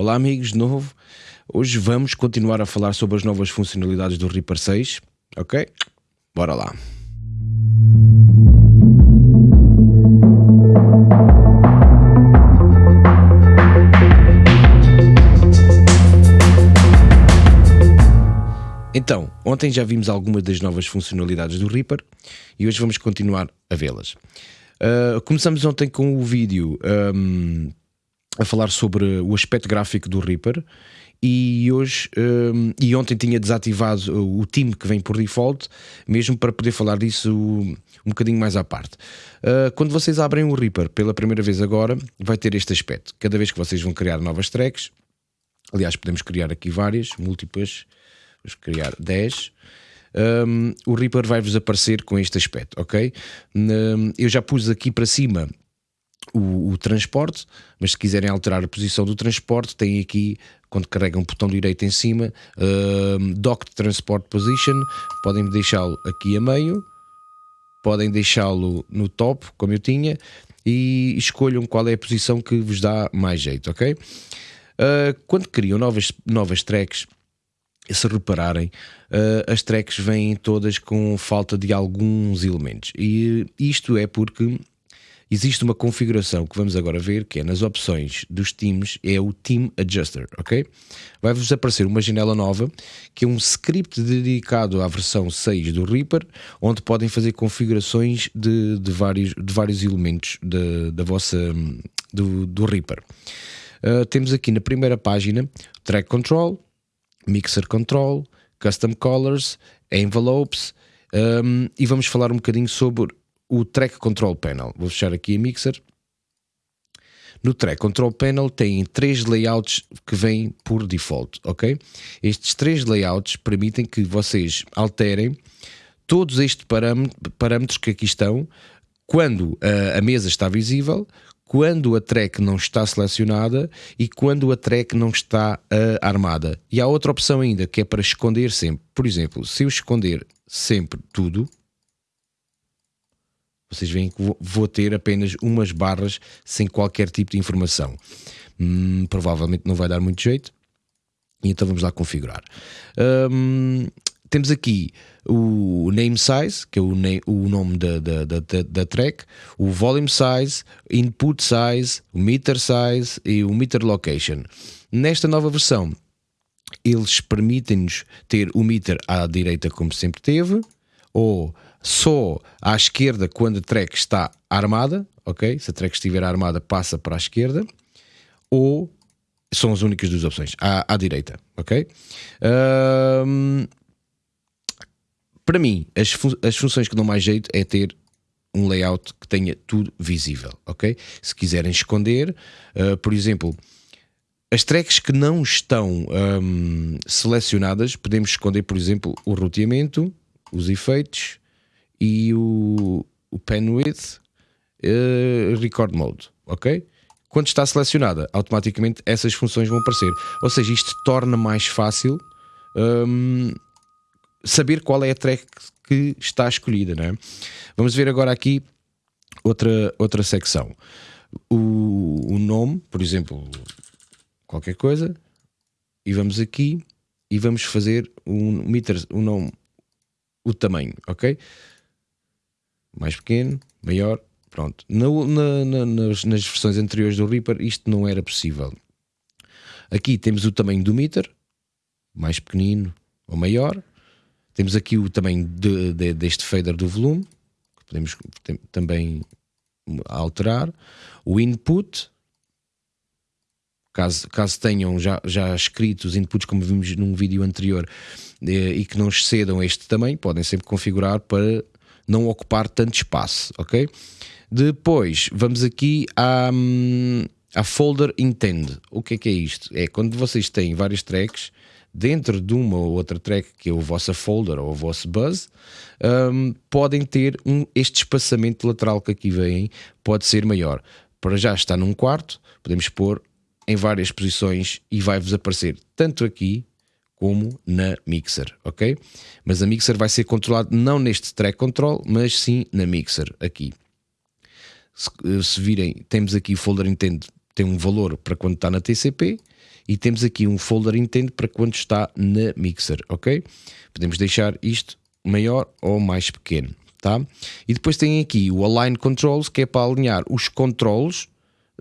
Olá amigos, de novo. Hoje vamos continuar a falar sobre as novas funcionalidades do Reaper 6, ok? Bora lá. Então, ontem já vimos algumas das novas funcionalidades do Reaper e hoje vamos continuar a vê-las. Uh, começamos ontem com o vídeo um, a falar sobre o aspecto gráfico do Reaper e hoje um, e ontem tinha desativado o time que vem por default, mesmo para poder falar disso um bocadinho mais à parte. Uh, quando vocês abrem o Reaper pela primeira vez agora, vai ter este aspecto. Cada vez que vocês vão criar novas tracks, aliás, podemos criar aqui várias, múltiplas vamos criar 10. Um, o Reaper vai-vos aparecer com este aspecto, ok? Um, eu já pus aqui para cima o, o, transporte, mas se quiserem alterar a posição do transporte, tem aqui, quando carregam o botão direito em cima, um, Docked Transport Position, podem deixá-lo aqui a meio, podem deixá-lo no top, como eu tinha, e escolham qual é a posição que vos dá mais jeito, ok? Uh, quando criam novas, novas tracks, se repararem, uh, as tracks vêm todas com falta de alguns elementos. E isto é porque existe uma configuração que vamos agora ver, que é nas opções dos teams, é o Team Adjuster, ok? Vai-vos aparecer uma janela nova, que é um script dedicado à versão 6 do Reaper, onde podem fazer configurações de, de vários, de vários elementos de, da vossa, do, do Reaper. Uh, temos aqui na primeira página Track Control, Mixer Control, Custom Colors, Envelopes um, e vamos falar um bocadinho sobre o Track Control Panel. Vou fechar aqui a Mixer. No Track Control Panel tem três layouts que vêm por default, ok? Estes três layouts permitem que vocês alterem todos estes parâmetros que aqui estão quando a, mesa está visível, quando a track não está selecionada e quando a track não está uh, armada. E há outra opção ainda que é para esconder sempre. Por exemplo, se eu esconder sempre tudo, vocês veem que vou ter apenas umas barras sem qualquer tipo de informação. Hum, provavelmente não vai dar muito jeito. Então vamos lá configurar. Um, temos aqui o name size, que é o, name, o nome da, da, da, da, track, o volume size, input size, o meter size e o meter location. Nesta nova versão, eles permitem-nos ter o meter à direita como sempre teve, ou só à esquerda quando a track está armada, ok? Se a track estiver armada, passa para a esquerda, ou são as únicas duas opções, à, à direita, ok? Um, para mim, as, fun as funções que dão mais jeito é ter um layout que tenha tudo visível, ok? Se quiserem esconder, uh, por exemplo, as tracks que não estão um, selecionadas, podemos esconder, por exemplo, o roteamento, os efeitos e o, o pen width, uh, record mode, ok? Quando está selecionada, automaticamente essas funções vão aparecer. Ou seja, isto torna mais fácil um, saber qual é a track que está escolhida. Né? Vamos ver agora aqui outra, outra secção. O, o nome, por exemplo, qualquer coisa, e vamos aqui e vamos fazer um meter, um nome, o tamanho, ok? Mais pequeno, maior, pronto. Na, na, na, nas, nas versões anteriores do Reaper isto não era possível. Aqui temos o tamanho do meter, mais pequenino ou maior, temos aqui o tamanho de, de, deste fader do volume, que podemos também alterar. O input, caso, caso tenham já, já escrito os inputs, como vimos num vídeo anterior, eh, e que não excedam este tamanho, podem sempre configurar para não ocupar tanto espaço, ok? Depois, vamos aqui à, à folder intend. O que é que é isto? É quando vocês têm vários tracks dentro de uma ou outra track, que é o vosso folder ou o vosso buzz, um, podem ter um, este espaçamento lateral que aqui vem, pode ser maior. Para já está num quarto, podemos pôr em várias posições e vai-vos aparecer tanto aqui como na mixer, ok? Mas a mixer vai ser controlada não neste track control, mas sim na mixer aqui. Se, se virem, temos aqui folder intend tem um valor para quando está na TCP e temos aqui um folder intent para quando está na Mixer, ok? Podemos deixar isto maior ou mais pequeno, tá? E depois tem aqui o Align Controls, que é para alinhar os controles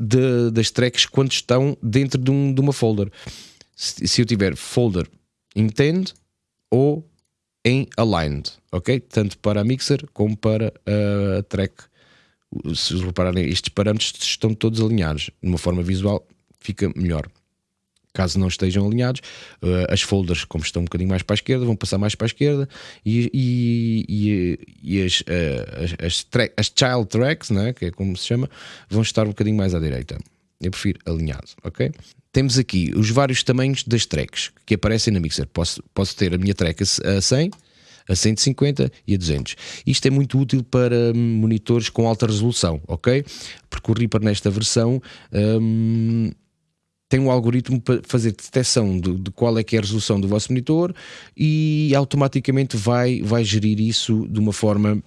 de, das tracks quando estão dentro de, um, de uma folder. Se eu tiver folder intend ou em aligned, ok? Tanto para a mixer como para a track. Se repararem, estes parâmetros estão todos alinhados. De uma forma visual fica melhor. Caso não estejam alinhados, uh, as folders, como estão um bocadinho mais para a esquerda, vão passar mais para a esquerda e, e, e, e as, as, as, as, child tracks, né, que é como se chama, vão estar um bocadinho mais à direita. Eu prefiro alinhado, ok? Temos aqui os vários tamanhos das tracks que aparecem na Mixer. Posso, posso ter a minha track a 100, a 150 e a 200. Isto é muito útil para monitores com alta resolução, ok? Porque o Reaper nesta versão hum, tem um algoritmo para fazer detecção de, de, qual é que é a resolução do vosso monitor e automaticamente vai, vai gerir isso de uma forma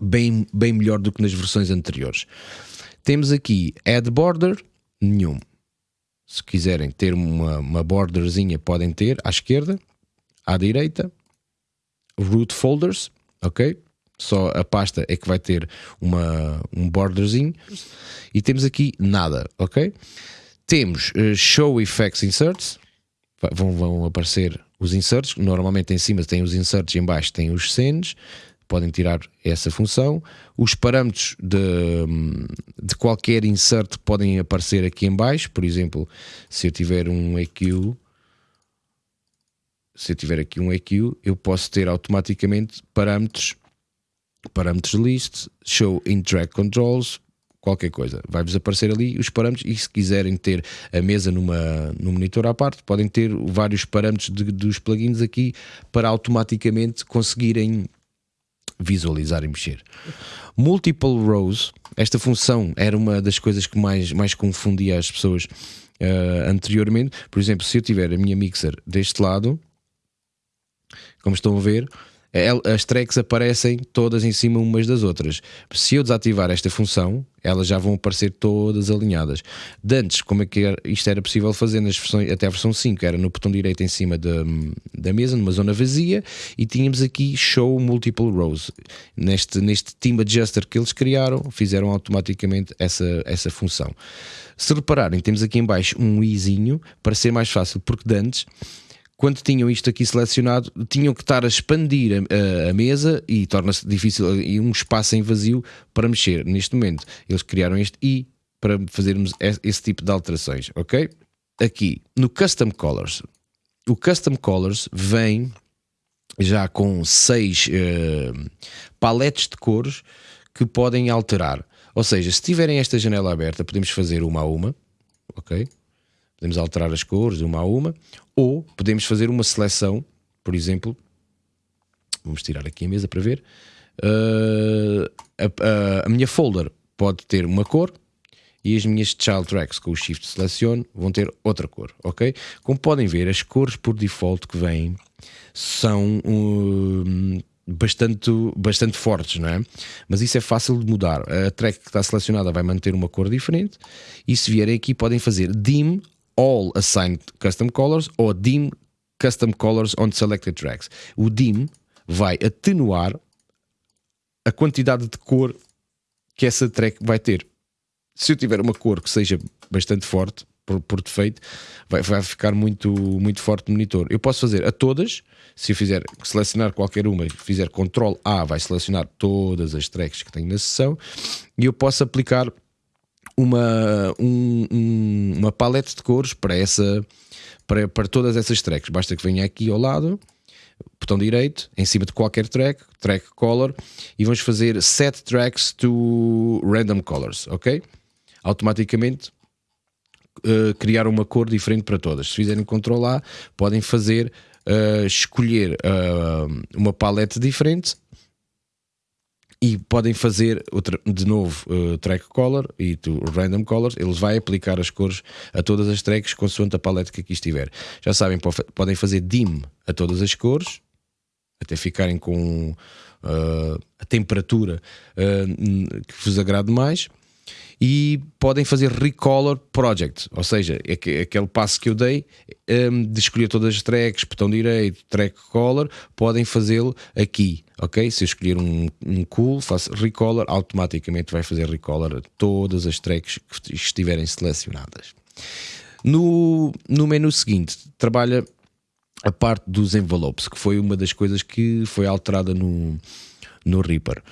bem, bem melhor do que nas versões anteriores. Temos aqui Add Border, nenhum. Se quiserem ter uma, uma borderzinha, podem ter à esquerda, à direita. Root folders, ok? Só a pasta é que vai ter uma, um borderzinho. E temos aqui nada, ok? Temos uh, Show Effects Inserts. Vão, vão aparecer os inserts. Normalmente em cima tem os inserts e em baixo tem os scenes podem tirar essa função. Os parâmetros de, de qualquer insert podem aparecer aqui em baixo, por exemplo, se eu tiver um EQ, se eu tiver aqui um EQ, eu posso ter automaticamente parâmetros, parâmetros list, show in track controls, qualquer coisa. Vai-vos aparecer ali os parâmetros e se quiserem ter a mesa numa, num monitor à parte, podem ter vários parâmetros de, dos plugins aqui para automaticamente conseguirem visualizar e mexer. Multiple rows, esta função era uma das coisas que mais, mais confundia as pessoas uh, anteriormente. Por exemplo, se eu tiver a minha mixer deste lado, como estão a ver, as tracks aparecem todas em cima umas das outras. Se eu desativar esta função, elas já vão aparecer todas alinhadas. De antes, como é que era, isto era possível fazer nas versões, até a versão 5, era no botão direito em cima da, da mesa, numa zona vazia, e tínhamos aqui Show Multiple Rows. Neste, neste Team Adjuster que eles criaram, fizeram automaticamente essa, essa função. Se repararem, temos aqui em baixo um izinho para ser mais fácil, porque de antes quando tinham isto aqui selecionado, tinham que estar a expandir a, a mesa e torna-se difícil e um espaço em vazio para mexer. Neste momento, eles criaram este i para fazermos esse tipo de alterações, ok? Aqui no Custom Colors, o Custom Colors vem já com seis uh, paletes de cores que podem alterar. Ou seja, se tiverem esta janela aberta, podemos fazer uma a uma, ok? Podemos alterar as cores uma a uma, ou podemos fazer uma seleção, por exemplo, vamos tirar aqui a mesa para ver. Uh, a, a, a, minha folder pode ter uma cor e as minhas child tracks com o shift seleciono vão ter outra cor, ok? Como podem ver, as cores por default que vêm são um, bastante, bastante fortes, não é? Mas isso é fácil de mudar. A track que está selecionada vai manter uma cor diferente e se vierem aqui podem fazer dim all assigned custom colors ou dim custom colors on selected tracks. O dim vai atenuar a quantidade de cor que essa track vai ter. Se eu tiver uma cor que seja bastante forte, por, por defeito, vai, vai, ficar muito, muito forte no monitor. Eu posso fazer a todas, se eu fizer selecionar qualquer uma fizer Ctrl A, vai selecionar todas as tracks que tenho na sessão, e eu posso aplicar uma, um, um, uma paleta de cores para, essa, para, para todas essas tracks. Basta que venha aqui ao lado, botão direito, em cima de qualquer track, track color, e vamos fazer set tracks to random colors, ok? Automaticamente uh, criar uma cor diferente para todas. Se fizerem Ctrl A, podem fazer uh, escolher uh, uma paleta diferente e podem fazer de novo uh, track color e to random colors, ele vai aplicar as cores a todas as tracks consoante a paleta que aqui estiver. Já sabem, podem fazer dim a todas as cores, até ficarem com uh, a temperatura uh, que vos agrade mais. E podem fazer Recolor Project, ou seja, é aquele passo que eu dei um, de escolher todas as tracks, botão direito, track color, podem fazê-lo aqui, ok? Se eu escolher um, um cool, faço Recolor, automaticamente vai fazer Recolor todas as tracks que estiverem selecionadas. No, no menu seguinte, trabalha a parte dos envelopes, que foi uma das coisas que foi alterada no, no Reaper.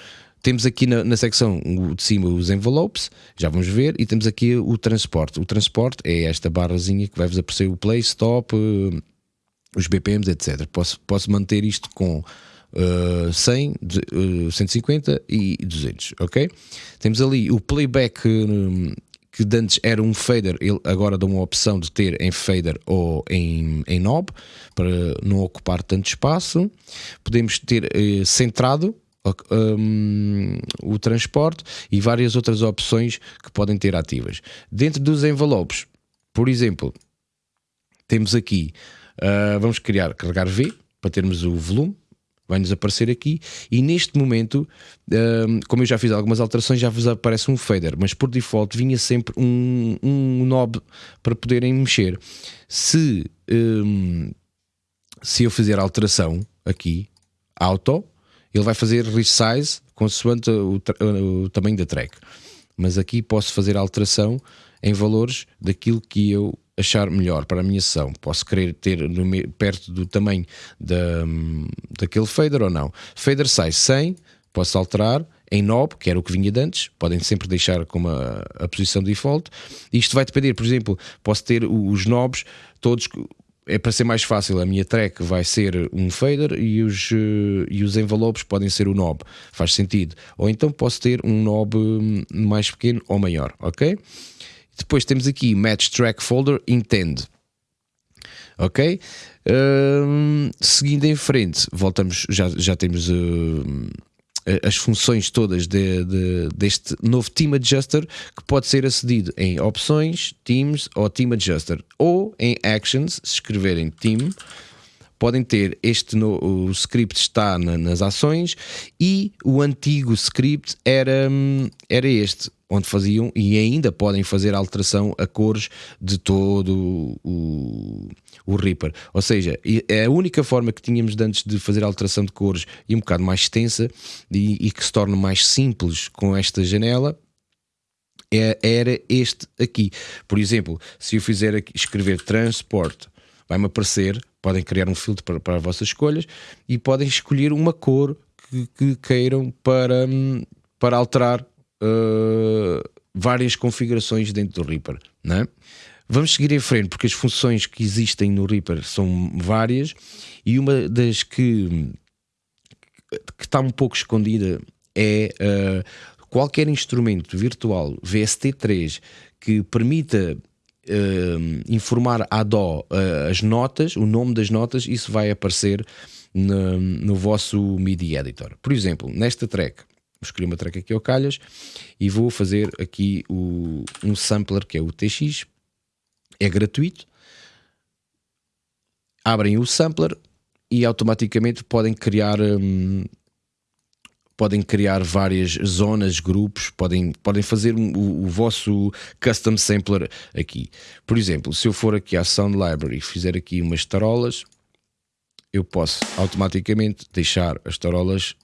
Temos aqui na, na secção de cima os envelopes, já vamos ver, e temos aqui o transporte. O transporte é esta barrazinha que vai-vos aparecer o play, stop, uh, os BPMs, etc. Posso, posso manter isto com uh, 100, uh, 150 e 200, ok? Temos ali o playback uh, que antes era um fader, ele agora dá uma opção de ter em fader ou em, em knob para não ocupar tanto espaço. Podemos ter uh, centrado um, o transporte e várias outras opções que podem ter ativas. Dentro dos envelopes, por exemplo, temos aqui, uh, vamos criar, carregar V para termos o volume, vai-nos aparecer aqui e neste momento, um, como eu já fiz algumas alterações, já vos aparece um fader, mas por default vinha sempre um, um knob para poderem mexer. Se, um, se eu fizer alteração aqui, auto, ele vai fazer resize consoante o, o tamanho da track. Mas aqui posso fazer alteração em valores daquilo que eu achar melhor para a minha sessão. Posso querer ter no, perto do tamanho da, daquele fader ou não. Fader size 100, posso alterar em knob, que era o que vinha de antes, podem sempre deixar como a, a posição default. Isto vai depender, por exemplo, posso ter os knobs todos é para ser mais fácil, a minha track vai ser um fader e os, uh, e os envelopes podem ser o knob. Faz sentido. Ou então posso ter um knob hum, mais pequeno ou maior, ok? Depois temos aqui Match Track Folder Intend. Ok? Uh, seguindo em frente, voltamos, já, já temos. Uh, as funções todas de, de, deste novo Team Adjuster que pode ser acedido em opções, Teams ou Team Adjuster. Ou em Actions, se escreverem Team podem ter este no, o script está na, nas ações e o antigo script era, era este onde faziam e ainda podem fazer alteração a cores de todo o, o Reaper. Ou seja, é a única forma que tínhamos de antes de fazer alteração de cores e um bocado mais extensa e, e que se torna mais simples com esta janela é, era este aqui. Por exemplo, se eu fizer aqui, escrever transport, vai-me aparecer, podem criar um filtro para, para as vossas escolhas e podem escolher uma cor que, que queiram para, para alterar uh, várias configurações dentro do Reaper. Não é? Vamos seguir em frente porque as funções que existem no Reaper são várias e uma das que, que está um pouco escondida é uh, qualquer instrumento virtual VST3 que permita uh, informar a DO uh, as notas, o nome das notas, isso vai aparecer no, no vosso MIDI Editor. Por exemplo, nesta track, vou escolher uma track aqui ao calhas e vou fazer aqui o, um sampler que é o TX, é gratuito. Abrem o sampler e automaticamente podem criar hum, podem criar várias zonas, grupos, podem, podem fazer o, o, vosso custom sampler aqui. Por exemplo, se eu for aqui à Sound Library e fizer aqui umas tarolas, eu posso automaticamente deixar as tarolas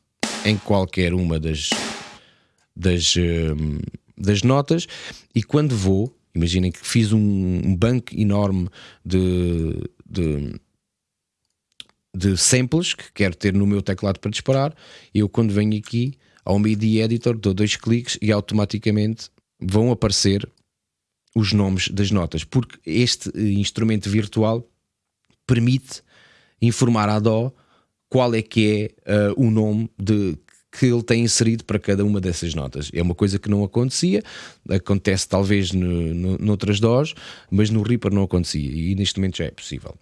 em qualquer uma das, das, hum, das notas e quando vou, imaginem que fiz um, um banco enorme de, de de samples que quero ter no meu teclado para disparar. Eu, quando venho aqui ao MIDI Editor, dou dois cliques e automaticamente vão aparecer os nomes das notas, porque este instrumento virtual permite informar à DO qual é que é uh, o nome de, que ele tem inserido para cada uma dessas notas. É uma coisa que não acontecia, acontece talvez no, no, noutras DOs, mas no Reaper não acontecia e neste momento já é possível.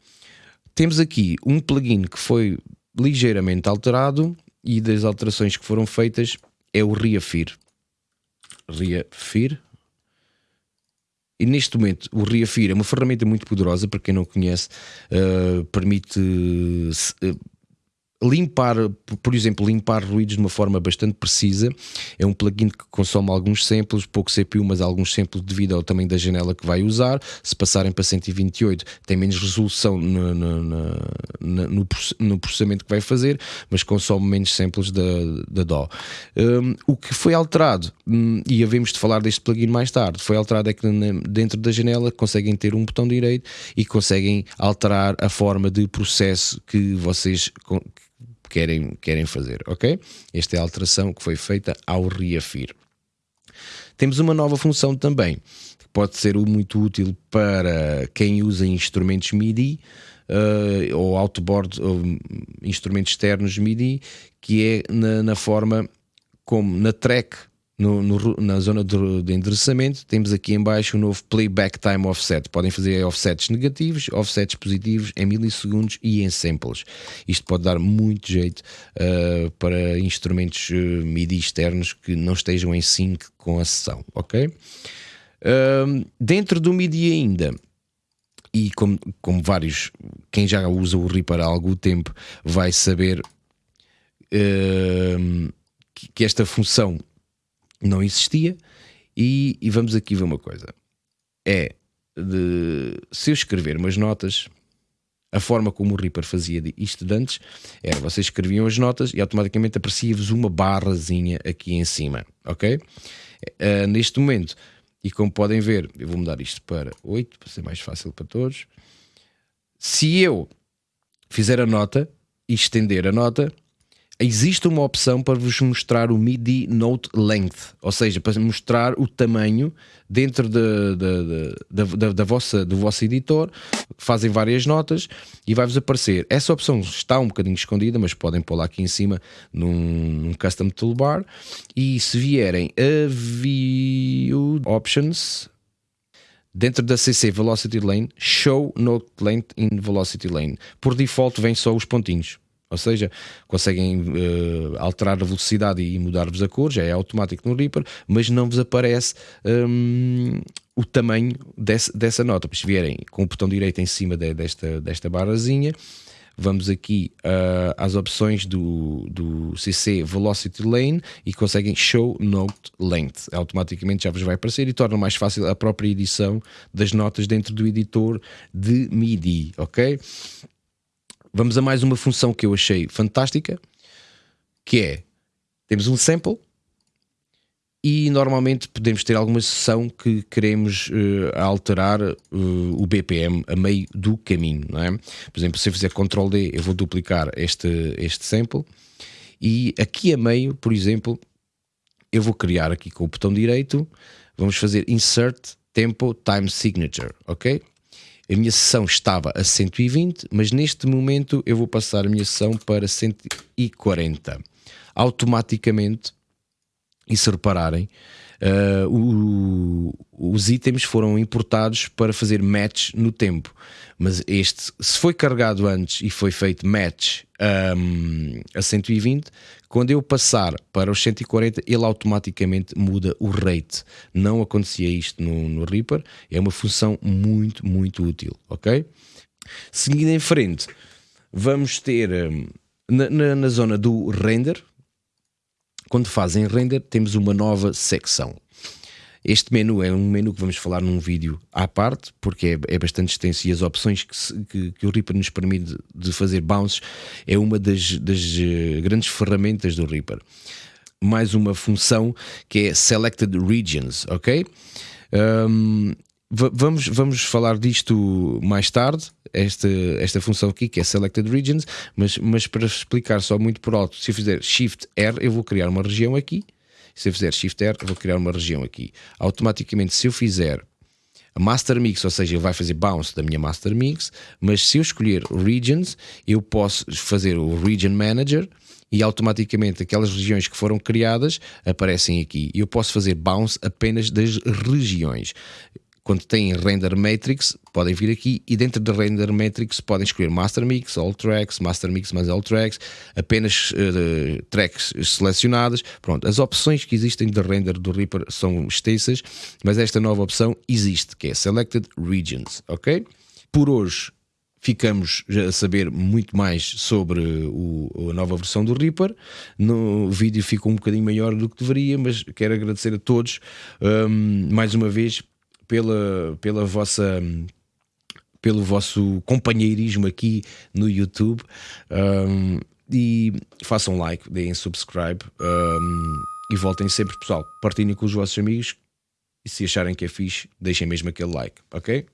Temos aqui um plugin que foi ligeiramente alterado e das alterações que foram feitas é o Reafir. Reafir. E neste momento o Reafir é uma ferramenta muito poderosa, para quem não conhece, uh, permite uh, limpar, por exemplo, limpar ruídos de uma forma bastante precisa. É um plugin que consome alguns samples, pouco CPU, mas alguns samples devido ao tamanho da janela que vai usar. Se passarem para 128, tem menos resolução no, no, no, no processamento que vai fazer, mas consome menos samples da, da DAW. Um, o que foi alterado, um, e havemos de falar deste plugin mais tarde, foi alterado é que dentro da janela conseguem ter um botão direito e conseguem alterar a forma de processo que vocês querem, querem fazer, ok? Esta é a alteração que foi feita ao reafir. Temos uma nova função também, que pode ser muito útil para quem usa instrumentos MIDI uh, ou outboard, ou instrumentos externos MIDI, que é na, na forma como na track no, no, na zona de, de, endereçamento, temos aqui em baixo o novo Playback Time Offset. Podem fazer offsets negativos, offsets positivos em milissegundos e em samples. Isto pode dar muito jeito uh, para instrumentos uh, MIDI externos que não estejam em sync com a sessão, ok? Uh, dentro do MIDI ainda, e como, como vários, quem já usa o Reaper há algum tempo vai saber que esta função não existia. E, e, vamos aqui ver uma coisa: é de se eu escrever umas notas, a forma como o Reaper fazia isto de antes era vocês escreviam as notas e automaticamente aparecia-vos uma barrazinha aqui em cima, ok? Uh, neste momento, e como podem ver, eu vou mudar isto para 8 para ser mais fácil para todos. Se eu fizer a nota e estender a nota, existe uma opção para vos mostrar o MIDI Note Length, ou seja, para mostrar o tamanho dentro de, de, de, da, da, vossa, do vosso editor, fazem várias notas e vai-vos aparecer. Essa opção está um bocadinho escondida, mas podem pô-la aqui em cima num, num Custom Toolbar e se vierem a View Options, dentro da CC Velocity Lane, Show Note Length in Velocity Lane. Por default vem só os pontinhos. Ou seja, conseguem uh, alterar a velocidade e mudar-vos a cor, já é automático no Reaper, mas não vos aparece um, o tamanho desse, dessa nota. Se vierem com o botão direito em cima de, desta, desta barrazinha, vamos aqui uh, às opções do, do CC Velocity Lane e conseguem Show Note Length. Automaticamente já vos vai aparecer e torna mais fácil a própria edição das notas dentro do editor de MIDI, ok? Vamos a mais uma função que eu achei fantástica, que é temos um sample e normalmente podemos ter alguma sessão que queremos uh, alterar uh, o BPM a meio do caminho, não é? Por exemplo, se eu fizer Ctrl D, eu vou duplicar este, este sample e aqui a meio, por exemplo, eu vou criar aqui com o botão direito, vamos fazer Insert Tempo Time Signature, ok? A minha sessão estava a 120, mas neste momento eu vou passar a minha sessão para 140. Automaticamente, e se repararem, uh, o, os itens foram importados para fazer match no tempo. Mas este, se foi carregado antes e foi feito match um, a 120, quando eu passar para os 140, ele automaticamente muda o rate. Não acontecia isto no, no Reaper, é uma função muito, muito útil, ok? Seguindo em frente, vamos ter um, na, na, na zona do render, quando fazem render, temos uma nova secção. Este menu é um menu que vamos falar num vídeo à parte, porque é, é bastante extenso e as opções que, se, que, que, o Reaper nos permite de fazer bounces é uma das, das eh, grandes ferramentas do Reaper. Mais uma função que é Selected Regions, ok? Um, vamos, vamos falar disto mais tarde, esta, esta função aqui que é Selected Regions, mas, mas para explicar só muito por alto, se eu fizer Shift R, eu vou criar uma região aqui se eu fizer Shift R, vou criar uma região aqui. Automaticamente, se eu fizer Master Mix, ou seja, ele vai fazer bounce da minha Master Mix, mas se eu escolher Regions, eu posso fazer o Region Manager e automaticamente aquelas regiões que foram criadas aparecem aqui. Eu posso fazer bounce apenas das regiões quando têm Render Matrix, podem vir aqui e dentro da Render Matrix podem escolher Master Mix, All Tracks, Master Mix mais All Tracks, apenas uh, tracks selecionadas. Pronto, as opções que existem de render do Reaper são extensas, mas esta nova opção existe, que é Selected Regions, ok? Por hoje ficamos a saber muito mais sobre o, a nova versão do Reaper. No vídeo ficou um bocadinho maior do que deveria, mas quero agradecer a todos um, mais uma vez pela, pela vossa pelo vosso companheirismo aqui no YouTube um, e façam like, deem subscribe um, e voltem sempre, pessoal. Partilhem com os vossos amigos e se acharem que é fixe, deixem mesmo aquele like, ok?